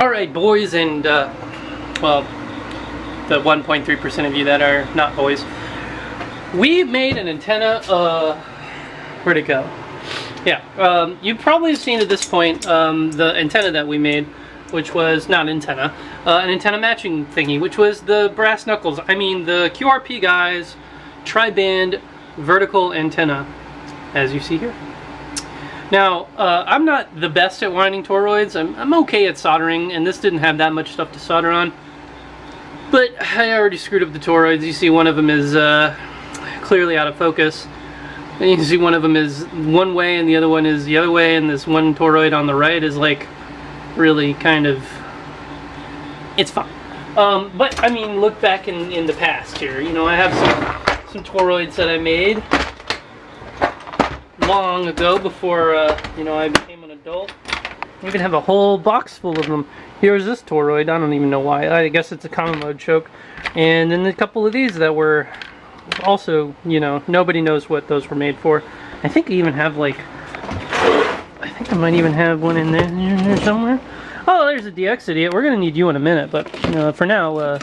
Alright boys and, uh, well, the 1.3% of you that are not boys. We made an antenna, uh, where'd it go? Yeah, um, you've probably seen at this point um, the antenna that we made, which was, not antenna, uh, an antenna matching thingy, which was the brass knuckles. I mean the QRP guys tri-band vertical antenna, as you see here. Now, uh, I'm not the best at winding toroids. I'm, I'm okay at soldering, and this didn't have that much stuff to solder on. But I already screwed up the toroids. You see one of them is uh, clearly out of focus. And you see one of them is one way and the other one is the other way, and this one toroid on the right is like really kind of... It's fine. Um, but, I mean, look back in, in the past here. You know, I have some, some toroids that I made long ago before, uh, you know, I became an adult. We even have a whole box full of them. Here's this toroid. I don't even know why. I guess it's a common mode choke. And then a couple of these that were also, you know, nobody knows what those were made for. I think I even have like, I think I might even have one in there, somewhere. Oh, there's a DX idiot. We're going to need you in a minute, but you know, for now, uh,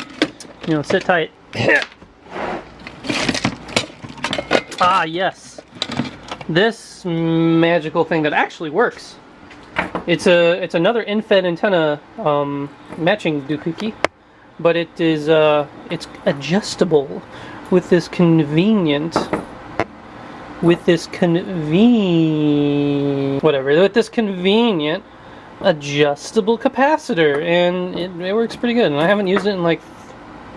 you know, sit tight. ah, yes this magical thing that actually works. It's a it's another end-fed antenna um, matching doohickey, but it is uh, it's adjustable with this convenient with this convenient whatever with this convenient adjustable capacitor and it, it works pretty good and I haven't used it in like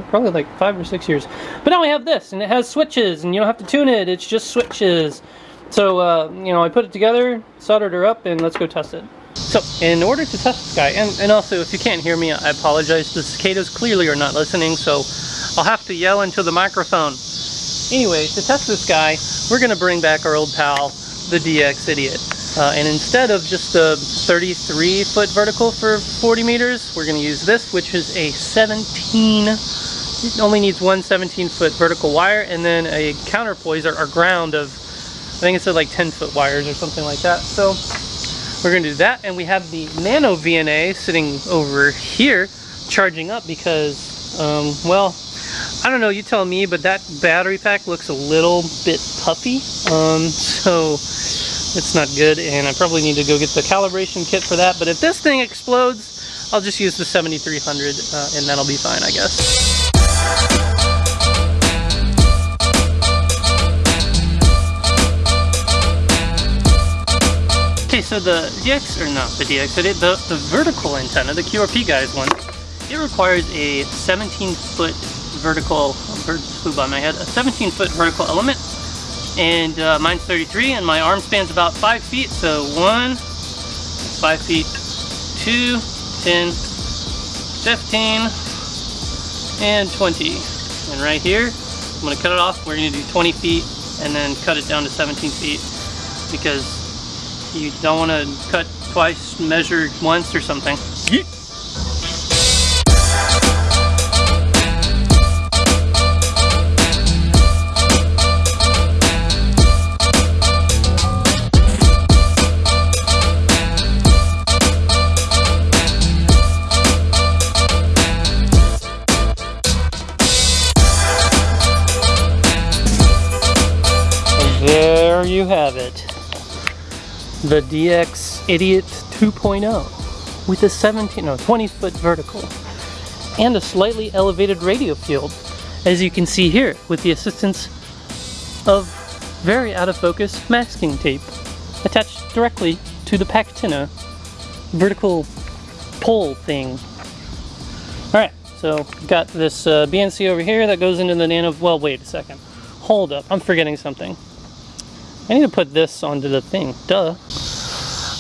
probably like five or six years but now we have this and it has switches and you don't have to tune it it's just switches so, uh, you know, I put it together, soldered her up, and let's go test it. So, in order to test this guy, and, and also if you can't hear me, I apologize. The cicadas clearly are not listening, so I'll have to yell into the microphone. Anyway, to test this guy, we're going to bring back our old pal, the DX Idiot. Uh, and instead of just a 33 foot vertical for 40 meters, we're going to use this, which is a 17, it only needs one 17 foot vertical wire, and then a counterpoise or, or ground of I think it said like 10 foot wires or something like that. So we're gonna do that. And we have the Nano VNA sitting over here charging up because, um, well, I don't know, you tell me, but that battery pack looks a little bit puffy. Um, so it's not good. And I probably need to go get the calibration kit for that. But if this thing explodes, I'll just use the 7300 uh, and that'll be fine, I guess. So the DX, or not the DX, the, the vertical antenna, the QRP guys one, it requires a 17 foot vertical, bird flew by my head, a 17 foot vertical element, and uh, mine's 33, and my arm span's about 5 feet, so 1, 5 feet, 2, 10, 15, and 20. And right here, I'm to cut it off, we're to do 20 feet, and then cut it down to 17 feet, because you don't want to cut twice, measure once or something. The DX Idiot 2.0 with a 17, no, 20 foot vertical and a slightly elevated radio field as you can see here with the assistance of very out of focus masking tape attached directly to the Packtenna vertical pole thing. Alright, so got this uh, BNC over here that goes into the nano, well wait a second, hold up, I'm forgetting something. I need to put this onto the thing, duh.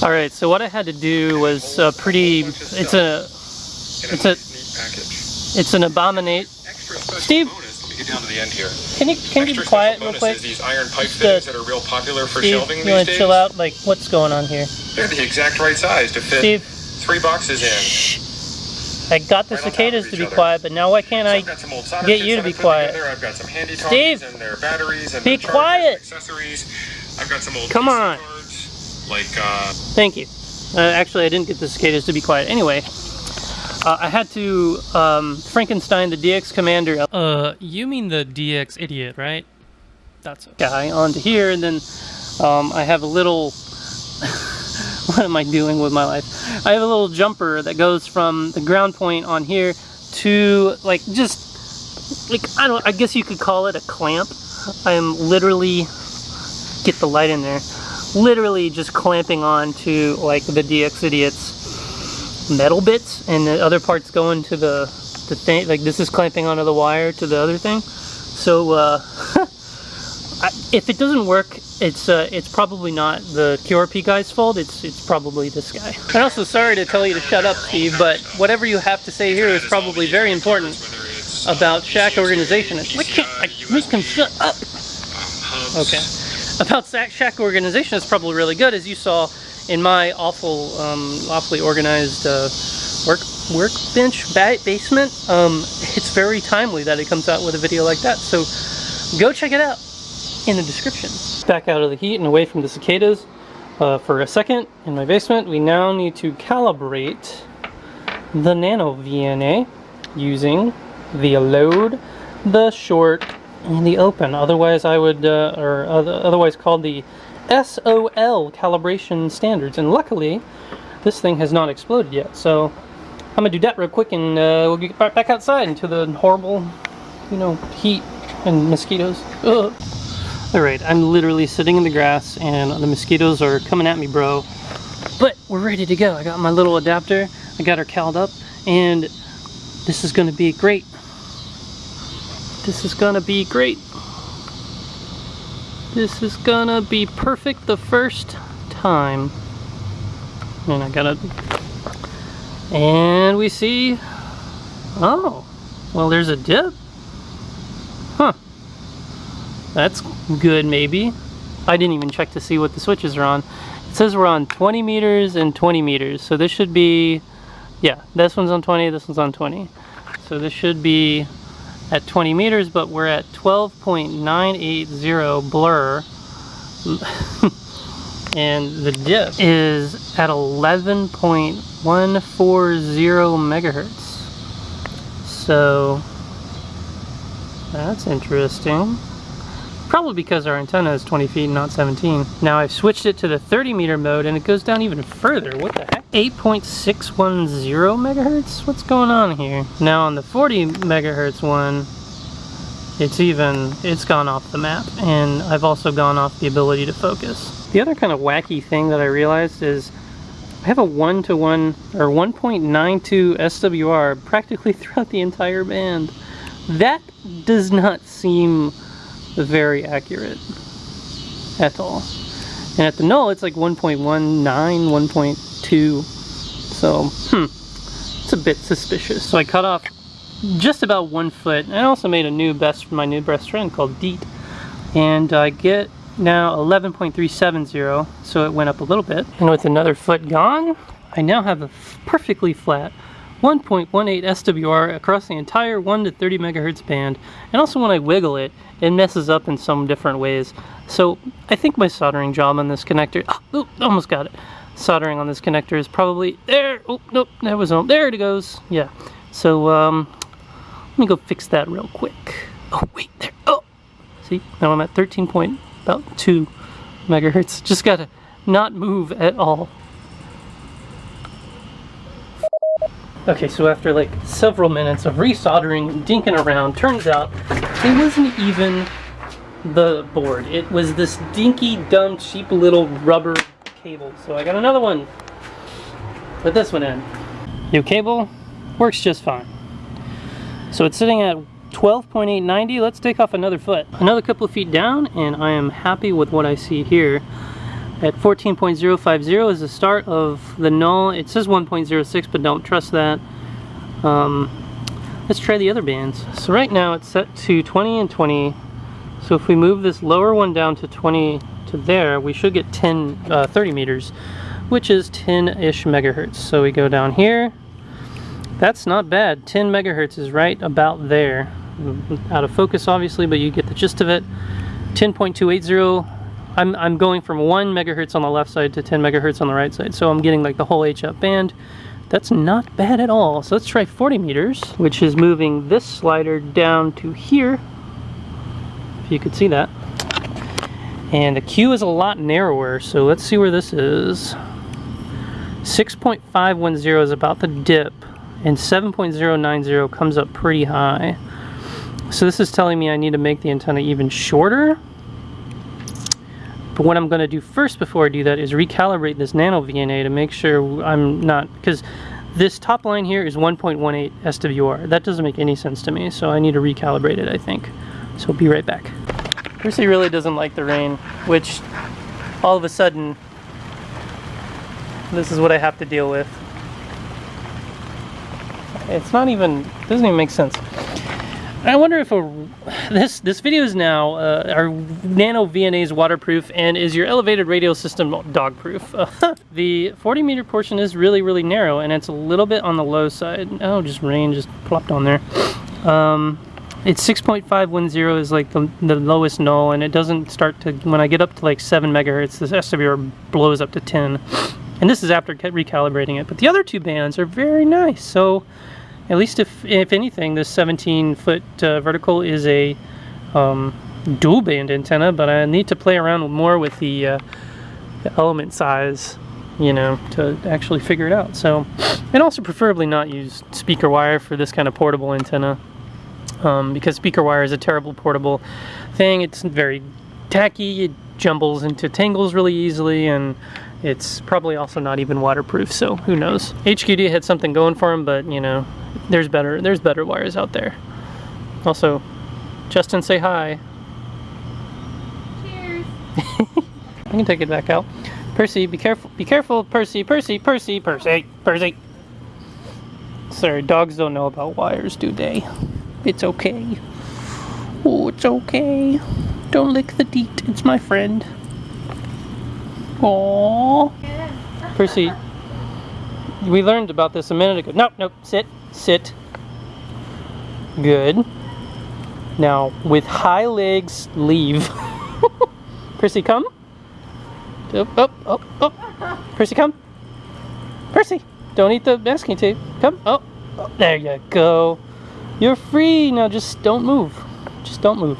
All right, so what I had to do was a pretty, it's a, it's a, it's an abominate. Steve, get down to the end here. Can you can you be quiet real quick? These iron pipe fittings that are real popular for Steve, shelving you want to chill out? Like, what's going on here? They're the exact right size to fit Steve, three boxes in. I got the Right cicadas to be other. quiet, but now why can't So I I've got some old solder get you to be quiet? I've got some handy Steve! and their batteries and Be quiet! accessories. I've got some old Come on. cards, like uh, Thank you. Uh, actually, I didn't get the cicadas to be quiet. Anyway, Uh, I had to um, Frankenstein the DX Commander. Uh, you mean the DX Idiot, right? That's a guy onto here, and then um, I have a little. what am I doing with my life? I have a little jumper that goes from the ground point on here to like just like I don't. I guess you could call it a clamp. I am literally get the light in there. Literally just clamping on to like the DX Idiots metal bits and the other parts going to the the thing like this is clamping onto the wire to the other thing. So uh, I, if it doesn't work it's uh, it's probably not the QRP guy's fault. It's it's probably this guy. And also sorry to tell you to shut up Steve but whatever you have to say here is probably very important about shack organization. Why can't I him shut up. Okay about sack shack organization is probably really good as you saw in my awful, um, awfully organized uh, work workbench ba basement, um, it's very timely that it comes out with a video like that. So go check it out in the description. Back out of the heat and away from the cicadas uh, for a second in my basement. We now need to calibrate the Nano VNA using the load, the short, and the open. Otherwise I would, uh, or otherwise called the SOL calibration standards. And luckily, this thing has not exploded yet. So I'm gonna do that real quick and uh, we'll get back outside into the horrible, you know, heat and mosquitoes. Ugh. All right, I'm literally sitting in the grass and the mosquitoes are coming at me, bro. But we're ready to go. I got my little adapter. I got her called up and this is gonna be great. This is gonna be great. This is gonna be perfect the first time. And I gotta... And we see... Oh, well there's a dip. Huh. That's good maybe. I didn't even check to see what the switches are on. It says we're on 20 meters and 20 meters. So this should be... Yeah, this one's on 20, this one's on 20. So this should be at 20 meters, but we're at 12.980 blur. and the dip is at 11.140 megahertz. So that's interesting. Probably because our antenna is 20 feet, not 17. Now I've switched it to the 30 meter mode and it goes down even further. What the heck? 8.610 megahertz? What's going on here? Now on the 40 megahertz one, it's even, it's gone off the map. And I've also gone off the ability to focus. The other kind of wacky thing that I realized is I have a one-to-one -one, or 1.92 SWR practically throughout the entire band. That does not seem very accurate at all. And at the null, it's like 1.19, 1.2. So, hmm, it's a bit suspicious. So I cut off just about one foot. And I also made a new best for my new best friend called Deet. And I get now 11.370, so it went up a little bit. And with another foot gone, I now have a perfectly flat 1.18 SWR across the entire 1 to 30 megahertz band. And also when I wiggle it, it messes up in some different ways. So I think my soldering job on this connector, oh, almost got it. Soldering on this connector is probably there. Oh, nope, that was, on. there it goes. Yeah. So um, let me go fix that real quick. Oh, wait, there. Oh, see, now I'm at 13 point, about 2 megahertz. Just gotta not move at all. Okay, so after like several minutes of resoldering, dinking around, turns out it wasn't even the board. It was this dinky, dumb, cheap little rubber cable. So I got another one. Put this one in. New cable, works just fine. So it's sitting at 12.890. Let's take off another foot. Another couple of feet down, and I am happy with what I see here. At 14.050 is the start of the null. It says 1.06, but don't trust that. Um, let's try the other bands. So right now it's set to 20 and 20. So if we move this lower one down to 20 to there, we should get 10, uh, 30 meters, which is 10-ish megahertz. So we go down here. That's not bad. 10 megahertz is right about there. Out of focus, obviously, but you get the gist of it. 10.280 I'm, I'm going from 1 megahertz on the left side to 10 megahertz on the right side. So I'm getting like the whole HF band. that's not bad at all. So let's try 40 meters, which is moving this slider down to here. If you could see that. And the Q is a lot narrower, so let's see where this is. 6.510 is about the dip, and 7.090 comes up pretty high. So this is telling me I need to make the antenna even shorter. But what I'm going to do first before I do that is recalibrate this nano VNA to make sure I'm not, because this top line here is 1.18 SWR. That doesn't make any sense to me, so I need to recalibrate it, I think. So be right back. Percy really doesn't like the rain, which all of a sudden, this is what I have to deal with. It's not even, doesn't even make sense. I wonder if a, this this video is now uh, are Nano VNAs waterproof and is your elevated radio system dog proof? the 40 meter portion is really really narrow and it's a little bit on the low side. Oh, just rain just plopped on there. Um, it's 6.510 is like the, the lowest null and it doesn't start to when I get up to like 7 megahertz the SWR blows up to 10 and this is after recalibrating it but the other two bands are very nice so at least if, if anything, this 17 foot uh, vertical is a um, dual band antenna, but I need to play around more with the, uh, the element size, you know, to actually figure it out. So, and also preferably not use speaker wire for this kind of portable antenna, um, because speaker wire is a terrible portable thing. It's very tacky, it jumbles into tangles really easily, and it's probably also not even waterproof, so who knows. HQD had something going for him, but you know, there's better there's better wires out there. Also, Justin say hi. Cheers. I can take it back out. Percy, be careful, be careful, Percy, Percy, Percy, Percy, Percy. Sorry, dogs don't know about wires, do they? It's okay. Oh, it's okay. Don't lick the deet, it's my friend. Aww. Percy, we learned about this a minute ago. Nope, nope, sit, sit. Good. Now, with high legs, leave. Percy, come. Up, up, up, up. Percy, come. Percy, don't eat the masking tape. Come. Oh, oh, there you go. You're free. Now just don't move. Just don't move.